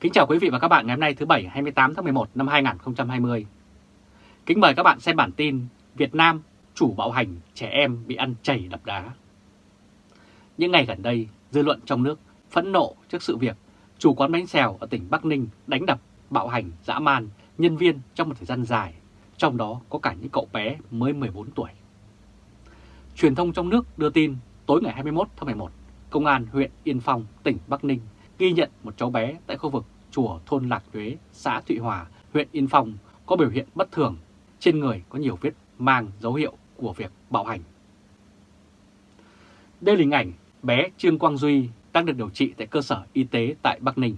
Kính chào quý vị và các bạn ngày hôm nay thứ Bảy 28 tháng 11 năm 2020. Kính mời các bạn xem bản tin Việt Nam chủ bạo hành trẻ em bị ăn chảy đập đá. Những ngày gần đây, dư luận trong nước phẫn nộ trước sự việc chủ quán bánh xèo ở tỉnh Bắc Ninh đánh đập, bạo hành, dã man nhân viên trong một thời gian dài, trong đó có cả những cậu bé mới 14 tuổi. Truyền thông trong nước đưa tin tối ngày 21 tháng 11, Công an huyện Yên Phong, tỉnh Bắc Ninh ghi nhận một cháu bé tại khu vực chùa thôn Lạc Tuế, xã Thụy Hòa, huyện Yên Phong có biểu hiện bất thường, trên người có nhiều vết mang dấu hiệu của việc bạo hành. Đây là hình ảnh bé Trương Quang Duy đang được điều trị tại cơ sở y tế tại Bắc Ninh.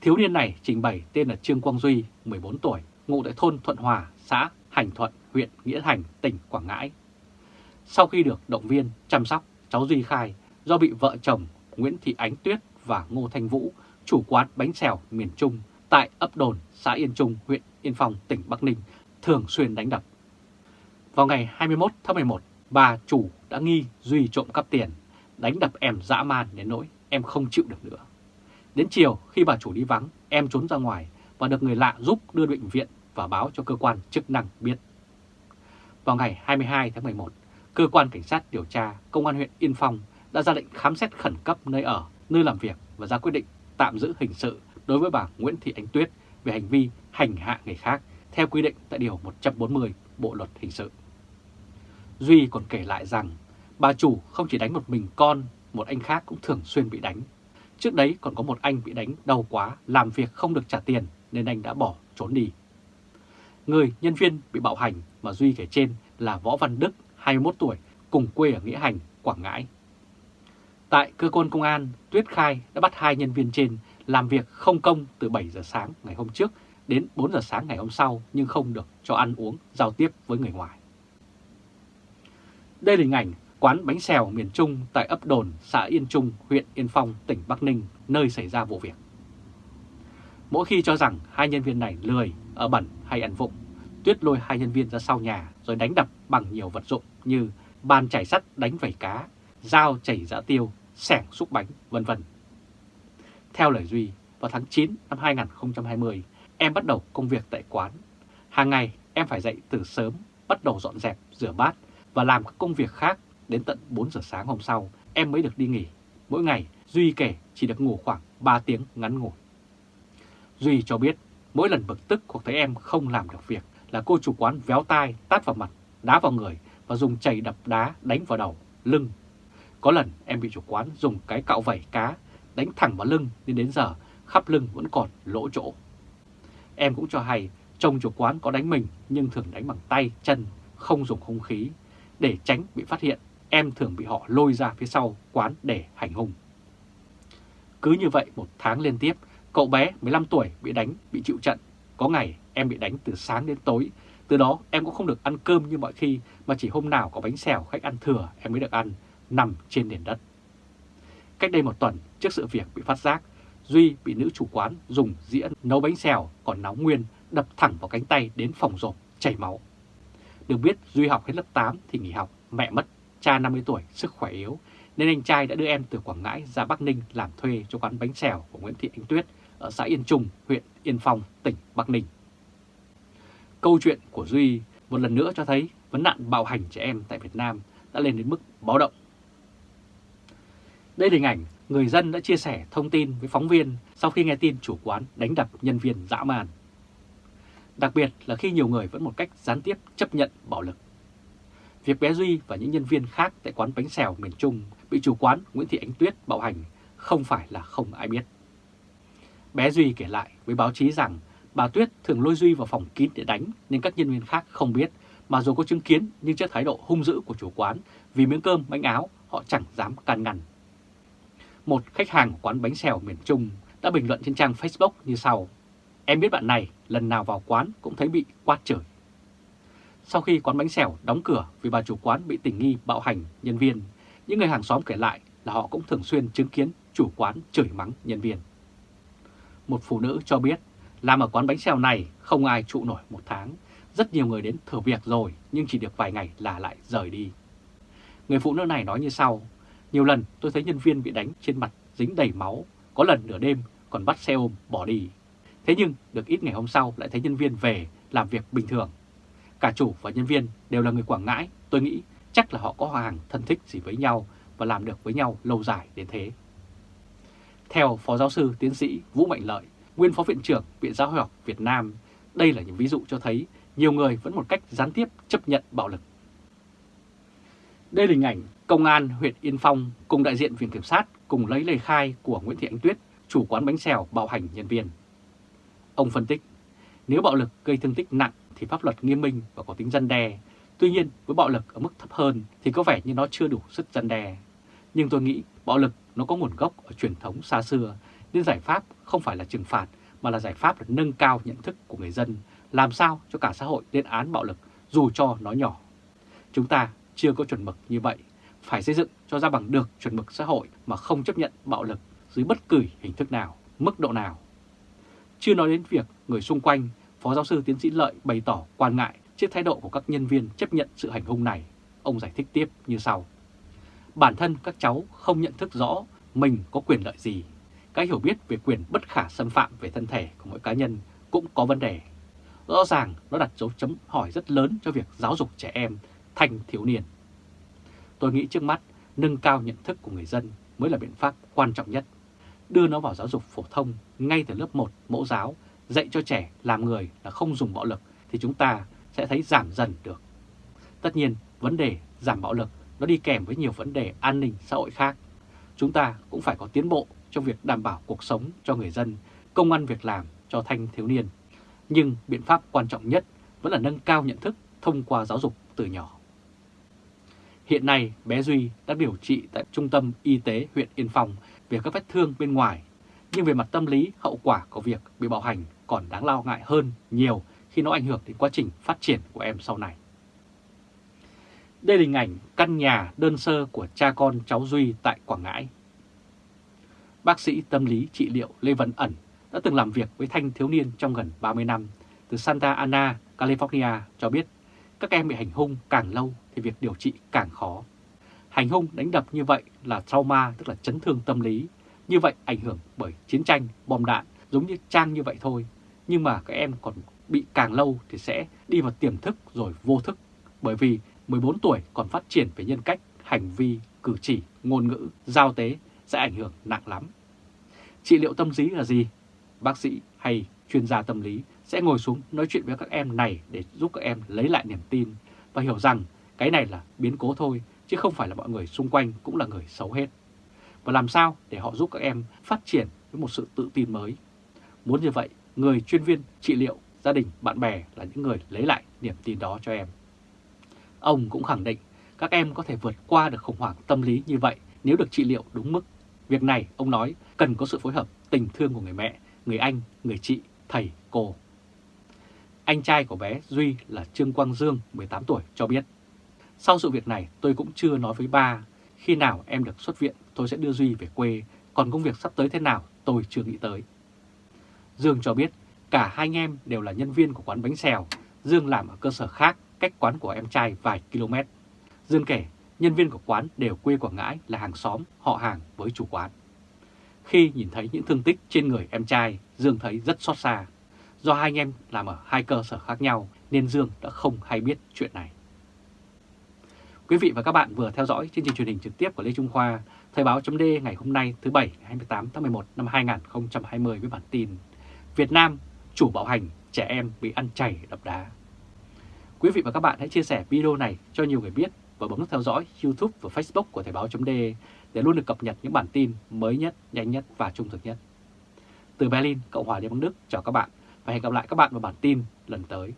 Thiếu niên này trình bày tên là Trương Quang Duy, 14 tuổi, ngụ tại thôn Thuận Hòa, xã Hành Thuận, huyện Nghĩa Hành, tỉnh Quảng Ngãi. Sau khi được động viên, chăm sóc, cháu Duy khai do bị vợ chồng Nguyễn Thị Ánh Tuyết và Ngô Thanh Vũ, chủ quán bánh xèo miền Trung tại ấp Đồn, xã Yên Trung, huyện Yên Phong, tỉnh Bắc Ninh, thường xuyên đánh đập. Vào ngày 21 tháng 11, bà chủ đã nghi Duy trộm cắp tiền, đánh đập em dã man đến nỗi em không chịu được nữa. Đến chiều khi bà chủ đi vắng, em trốn ra ngoài và được người lạ giúp đưa bệnh viện và báo cho cơ quan chức năng biết. Vào ngày 22 tháng 11, cơ quan cảnh sát điều tra Công an huyện Yên Phong đã ra lệnh khám xét khẩn cấp nơi ở, nơi làm việc và ra quyết định tạm giữ hình sự đối với bà Nguyễn Thị Ánh Tuyết về hành vi hành hạ người khác theo quy định tại Điều 140 Bộ Luật Hình sự. Duy còn kể lại rằng bà chủ không chỉ đánh một mình con, một anh khác cũng thường xuyên bị đánh. Trước đấy còn có một anh bị đánh đau quá, làm việc không được trả tiền nên anh đã bỏ trốn đi. Người nhân viên bị bạo hành mà Duy kể trên là Võ Văn Đức, 21 tuổi, cùng quê ở Nghĩa Hành, Quảng Ngãi. Tại cơ quan công an, Tuyết khai đã bắt hai nhân viên trên làm việc không công từ 7 giờ sáng ngày hôm trước đến 4 giờ sáng ngày hôm sau nhưng không được cho ăn uống, giao tiếp với người ngoài. Đây là hình ảnh quán bánh xèo miền Trung tại ấp Đồn, xã Yên Trung, huyện Yên Phong, tỉnh Bắc Ninh, nơi xảy ra vụ việc. Mỗi khi cho rằng hai nhân viên này lười, ở bẩn hay ăn vụng, Tuyết lôi hai nhân viên ra sau nhà rồi đánh đập bằng nhiều vật dụng như bàn chảy sắt đánh vẩy cá, dao chảy dã tiêu, sẻng xúc bánh, vân vân. Theo lời Duy, vào tháng 9 năm 2020, em bắt đầu công việc tại quán. Hàng ngày em phải dậy từ sớm, bắt đầu dọn dẹp, rửa bát và làm các công việc khác đến tận 4 giờ sáng hôm sau em mới được đi nghỉ. Mỗi ngày Duy kể chỉ được ngủ khoảng 3 tiếng ngắn ngủi. Duy cho biết mỗi lần bực tức hoặc thấy em không làm được việc là cô chủ quán véo tai, tát vào mặt, đá vào người và dùng chày đập đá đánh vào đầu, lưng. Có lần em bị chủ quán dùng cái cạo vẩy cá đánh thẳng vào lưng nên đến giờ khắp lưng vẫn còn lỗ chỗ. Em cũng cho hay chồng chủ quán có đánh mình nhưng thường đánh bằng tay, chân, không dùng hung khí. Để tránh bị phát hiện, em thường bị họ lôi ra phía sau quán để hành hung. Cứ như vậy một tháng liên tiếp, cậu bé 15 tuổi bị đánh, bị chịu trận. Có ngày em bị đánh từ sáng đến tối, từ đó em cũng không được ăn cơm như mọi khi mà chỉ hôm nào có bánh xèo khách ăn thừa em mới được ăn, nằm trên nền đất. Cách đây một tuần, trước sự việc bị phát giác, Duy bị nữ chủ quán dùng dĩa nấu bánh xèo còn nóng nguyên đập thẳng vào cánh tay đến phòng rộp, chảy máu. Được biết Duy học hết lớp 8 thì nghỉ học, mẹ mất, cha 50 tuổi, sức khỏe yếu, nên anh trai đã đưa em từ Quảng Ngãi ra Bắc Ninh làm thuê cho quán bánh xèo của Nguyễn Thị Anh Tuyết ở xã Yên Trung, huyện Yên Phong, tỉnh Bắc Ninh. Câu chuyện của Duy một lần nữa cho thấy vấn nạn bạo hành trẻ em tại Việt Nam đã lên đến mức báo động. Đây là hình ảnh người dân đã chia sẻ thông tin với phóng viên sau khi nghe tin chủ quán đánh đập nhân viên dã man. Đặc biệt là khi nhiều người vẫn một cách gián tiếp chấp nhận bạo lực. Việc bé Duy và những nhân viên khác tại quán bánh xèo miền Trung bị chủ quán Nguyễn Thị Ánh Tuyết bạo hành không phải là không ai biết. Bé Duy kể lại với báo chí rằng bà Tuyết thường lôi Duy vào phòng kín để đánh nên các nhân viên khác không biết, mà dù có chứng kiến nhưng trước thái độ hung dữ của chủ quán, vì miếng cơm, bánh áo, họ chẳng dám can ngăn. Một khách hàng của quán bánh xèo miền Trung đã bình luận trên trang Facebook như sau. Em biết bạn này lần nào vào quán cũng thấy bị quát chửi. Sau khi quán bánh xèo đóng cửa vì bà chủ quán bị tình nghi bạo hành nhân viên, những người hàng xóm kể lại là họ cũng thường xuyên chứng kiến chủ quán chửi mắng nhân viên. Một phụ nữ cho biết làm ở quán bánh xèo này không ai trụ nổi một tháng. Rất nhiều người đến thử việc rồi nhưng chỉ được vài ngày là lại rời đi. Người phụ nữ này nói như sau, nhiều lần tôi thấy nhân viên bị đánh trên mặt dính đầy máu, có lần nửa đêm còn bắt xe ôm bỏ đi. Thế nhưng được ít ngày hôm sau lại thấy nhân viên về làm việc bình thường. Cả chủ và nhân viên đều là người Quảng Ngãi, tôi nghĩ chắc là họ có hàng thân thích gì với nhau và làm được với nhau lâu dài đến thế. Theo Phó Giáo sư Tiến sĩ Vũ Mạnh Lợi, nguyên Phó Viện trưởng Viện Giáo học Việt Nam, đây là những ví dụ cho thấy nhiều người vẫn một cách gián tiếp chấp nhận bạo lực. Đây là hình ảnh Công an huyện Yên Phong cùng đại diện Viện Kiểm sát cùng lấy lời khai của Nguyễn Thị Ánh Tuyết, chủ quán bánh xèo bạo hành nhân viên. Ông phân tích, nếu bạo lực gây thương tích nặng thì pháp luật nghiêm minh và có tính răn đe. Tuy nhiên, với bạo lực ở mức thấp hơn thì có vẻ như nó chưa đủ sức răn đe. Nhưng tôi nghĩ bạo lực nó có nguồn gốc ở truyền thống xa xưa, nên giải pháp không phải là trừng phạt mà là giải pháp là nâng cao nhận thức của người dân, làm sao cho cả xã hội lên án bạo lực dù cho nó nhỏ. Chúng ta chưa có chuẩn mực như vậy, phải xây dựng cho ra bằng được chuẩn mực xã hội mà không chấp nhận bạo lực dưới bất cứ hình thức nào, mức độ nào. Chưa nói đến việc người xung quanh, Phó Giáo sư Tiến sĩ Lợi bày tỏ quan ngại trước thái độ của các nhân viên chấp nhận sự hành hung này. Ông giải thích tiếp như sau. Bản thân các cháu không nhận thức rõ mình có quyền lợi gì. Cái hiểu biết về quyền bất khả xâm phạm về thân thể của mỗi cá nhân cũng có vấn đề. Rõ ràng nó đặt dấu chấm hỏi rất lớn cho việc giáo dục trẻ em, thành thiếu niên. Tôi nghĩ trước mắt, nâng cao nhận thức của người dân mới là biện pháp quan trọng nhất. Đưa nó vào giáo dục phổ thông ngay từ lớp 1 mẫu giáo, dạy cho trẻ làm người là không dùng bạo lực thì chúng ta sẽ thấy giảm dần được. Tất nhiên, vấn đề giảm bạo lực nó đi kèm với nhiều vấn đề an ninh xã hội khác. Chúng ta cũng phải có tiến bộ trong việc đảm bảo cuộc sống cho người dân, công ăn việc làm cho thanh thiếu niên. Nhưng biện pháp quan trọng nhất vẫn là nâng cao nhận thức thông qua giáo dục từ nhỏ. Hiện nay, bé Duy đã điều trị tại Trung tâm Y tế huyện Yên Phong về các vết thương bên ngoài, nhưng về mặt tâm lý, hậu quả của việc bị bạo hành còn đáng lo ngại hơn nhiều khi nó ảnh hưởng đến quá trình phát triển của em sau này. Đây là hình ảnh căn nhà đơn sơ của cha con cháu Duy tại Quảng Ngãi. Bác sĩ tâm lý trị liệu Lê Văn Ẩn đã từng làm việc với thanh thiếu niên trong gần 30 năm từ Santa Ana, California cho biết các em bị hành hung càng lâu thì việc điều trị càng khó. Hành hung đánh đập như vậy là trauma tức là chấn thương tâm lý. Như vậy ảnh hưởng bởi chiến tranh, bom đạn giống như trang như vậy thôi. Nhưng mà các em còn bị càng lâu thì sẽ đi vào tiềm thức rồi vô thức. Bởi vì 14 tuổi còn phát triển về nhân cách, hành vi, cử chỉ, ngôn ngữ, giao tế sẽ ảnh hưởng nặng lắm. Trị liệu tâm lý là gì? Bác sĩ hay chuyên gia tâm lý sẽ ngồi xuống nói chuyện với các em này để giúp các em lấy lại niềm tin và hiểu rằng cái này là biến cố thôi chứ không phải là mọi người xung quanh cũng là người xấu hết. Và làm sao để họ giúp các em phát triển với một sự tự tin mới. Muốn như vậy, người chuyên viên trị liệu, gia đình, bạn bè là những người lấy lại niềm tin đó cho em. Ông cũng khẳng định các em có thể vượt qua được khủng hoảng tâm lý như vậy nếu được trị liệu đúng mức. Việc này, ông nói, cần có sự phối hợp tình thương của người mẹ, người anh, người chị, thầy, cô. Anh trai của bé Duy là Trương Quang Dương, 18 tuổi, cho biết. Sau sự việc này tôi cũng chưa nói với ba, khi nào em được xuất viện tôi sẽ đưa Duy về quê, còn công việc sắp tới thế nào tôi chưa nghĩ tới. Dương cho biết cả hai anh em đều là nhân viên của quán bánh xèo, Dương làm ở cơ sở khác cách quán của em trai vài km. Dương kể nhân viên của quán đều quê Quảng Ngãi là hàng xóm, họ hàng với chủ quán. Khi nhìn thấy những thương tích trên người em trai, Dương thấy rất xót xa. Do hai anh em làm ở hai cơ sở khác nhau nên Dương đã không hay biết chuyện này. Quý vị và các bạn vừa theo dõi chương trình truyền hình trực tiếp của Lê Trung Khoa, Thời báo chấm ngày hôm nay thứ Bảy ngày 28 tháng 11 năm 2020 với bản tin Việt Nam chủ bạo hành trẻ em bị ăn chảy đập đá. Quý vị và các bạn hãy chia sẻ video này cho nhiều người biết và bấm nút theo dõi YouTube và Facebook của Thời báo chấm để luôn được cập nhật những bản tin mới nhất, nhanh nhất và trung thực nhất. Từ Berlin, Cộng hòa Liên bang Đức chào các bạn và hẹn gặp lại các bạn vào bản tin lần tới.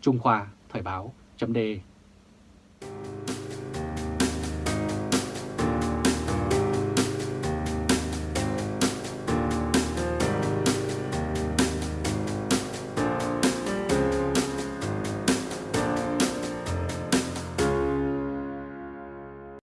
Trung Khoa Thời báo chấm